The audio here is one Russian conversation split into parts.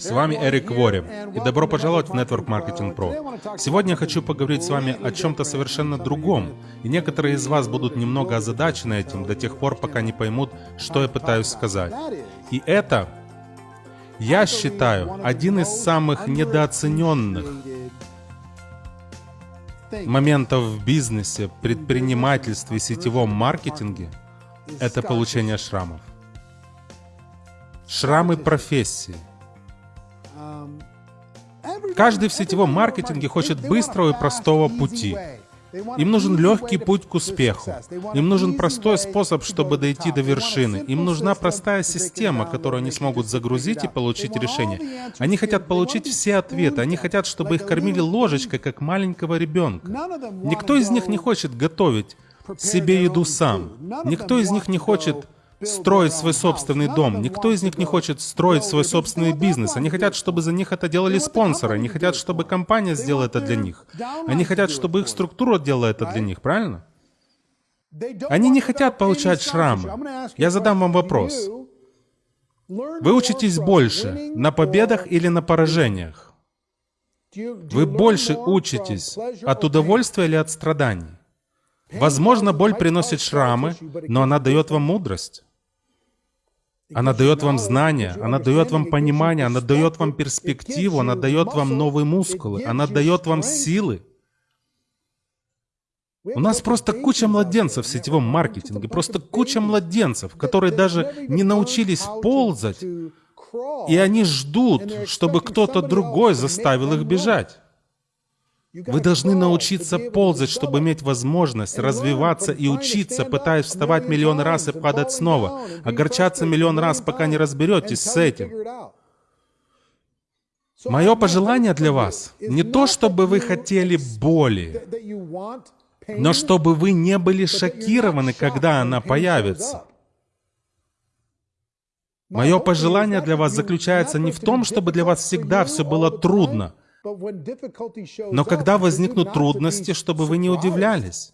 С вами Эрик Вори, и добро пожаловать в Network Marketing Pro. Сегодня я хочу поговорить с вами о чем-то совершенно другом, и некоторые из вас будут немного озадачены этим до тех пор, пока не поймут, что я пытаюсь сказать. И это, я считаю, один из самых недооцененных моментов в бизнесе, предпринимательстве сетевом маркетинге — это получение шрамов. Шрамы профессии — Каждый в сетевом маркетинге хочет быстрого и простого пути. Им нужен легкий путь к успеху. Им нужен простой способ, чтобы дойти до вершины. Им нужна простая система, которую они смогут загрузить и получить решение. Они хотят получить все ответы. Они хотят, чтобы их кормили ложечкой, как маленького ребенка. Никто из них не хочет готовить себе еду сам. Никто из них не хочет строить свой собственный дом. Никто из них не хочет строить свой собственный бизнес. Они хотят, чтобы за них это делали спонсоры. Они хотят, чтобы компания сделала это для них. Они хотят, чтобы их структура делала это для них, правильно? Они не хотят получать шрамы. Я задам вам вопрос. Вы учитесь больше на победах или на поражениях? Вы больше учитесь от удовольствия или от страданий? Возможно, боль приносит шрамы, но она дает вам мудрость. Она дает вам знания, она дает вам понимание, она дает вам перспективу, она дает вам новые мускулы, она дает вам силы. У нас просто куча младенцев в сетевом маркетинге, просто куча младенцев, которые даже не научились ползать, и они ждут, чтобы кто-то другой заставил их бежать. Вы должны научиться ползать, чтобы иметь возможность развиваться и учиться, пытаясь вставать миллион раз и падать снова, огорчаться миллион раз, пока не разберетесь с этим. Мое пожелание для вас не то, чтобы вы хотели боли, но чтобы вы не были шокированы, когда она появится. Мое пожелание для вас заключается не в том, чтобы для вас всегда все было трудно, но когда возникнут трудности, чтобы вы не удивлялись.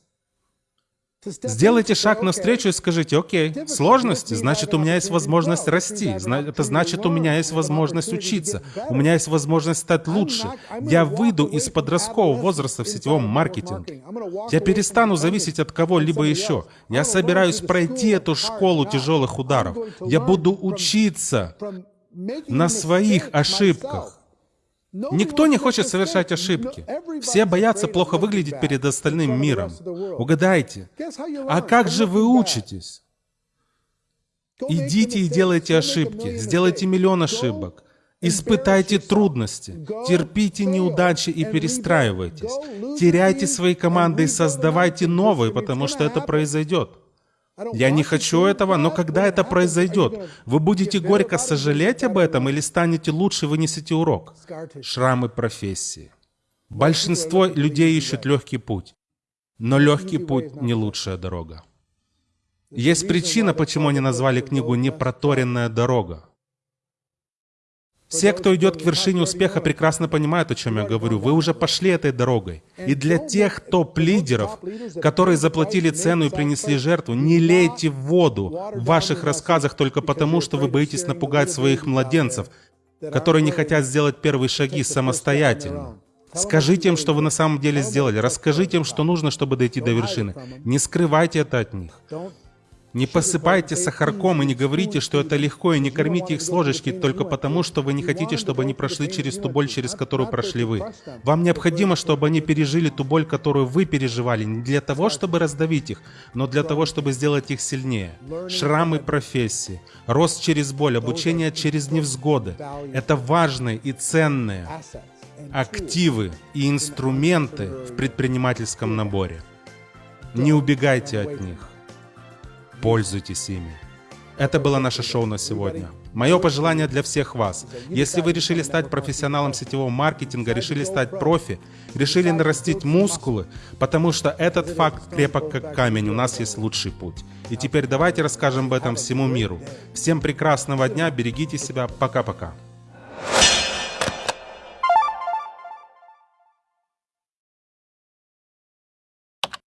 Сделайте шаг навстречу и скажите, окей, сложности, значит, у меня есть возможность расти, это значит, у меня есть возможность учиться, у меня есть возможность стать лучше. Я выйду из подросткового возраста в сетевом маркетинге. Я перестану зависеть от кого-либо еще. Я собираюсь пройти эту школу тяжелых ударов. Я буду учиться на своих ошибках. Никто не хочет совершать ошибки. Все боятся плохо выглядеть перед остальным миром. Угадайте. А как же вы учитесь? Идите и делайте ошибки. Сделайте миллион ошибок. Испытайте трудности, терпите неудачи и перестраивайтесь. Теряйте свои команды и создавайте новые, потому что это произойдет. Я не хочу этого, но когда это произойдет, вы будете горько сожалеть об этом или станете лучше вынесете урок? Шрамы профессии. Большинство людей ищут легкий путь, но легкий путь не лучшая дорога. Есть причина, почему они назвали книгу «Непроторенная дорога». Все, кто идет к вершине успеха, прекрасно понимают, о чем я говорю. Вы уже пошли этой дорогой. И для тех топ-лидеров, которые заплатили цену и принесли жертву, не лейте в воду в ваших рассказах только потому, что вы боитесь напугать своих младенцев, которые не хотят сделать первые шаги самостоятельно. Скажите им, что вы на самом деле сделали. Расскажите им, что нужно, чтобы дойти до вершины. Не скрывайте это от них. Не посыпайте сахарком и не говорите, что это легко, и не кормите их с ложечки только потому, что вы не хотите, чтобы они прошли через ту боль, через которую прошли вы. Вам необходимо, чтобы они пережили ту боль, которую вы переживали, не для того, чтобы раздавить их, но для того, чтобы сделать их сильнее. Шрамы профессии, рост через боль, обучение через невзгоды — это важные и ценные активы и инструменты в предпринимательском наборе. Не убегайте от них. Пользуйтесь ими. Это было наше шоу на сегодня. Мое пожелание для всех вас. Если вы решили стать профессионалом сетевого маркетинга, решили стать профи, решили нарастить мускулы, потому что этот факт крепок как камень, у нас есть лучший путь. И теперь давайте расскажем об этом всему миру. Всем прекрасного дня, берегите себя, пока-пока.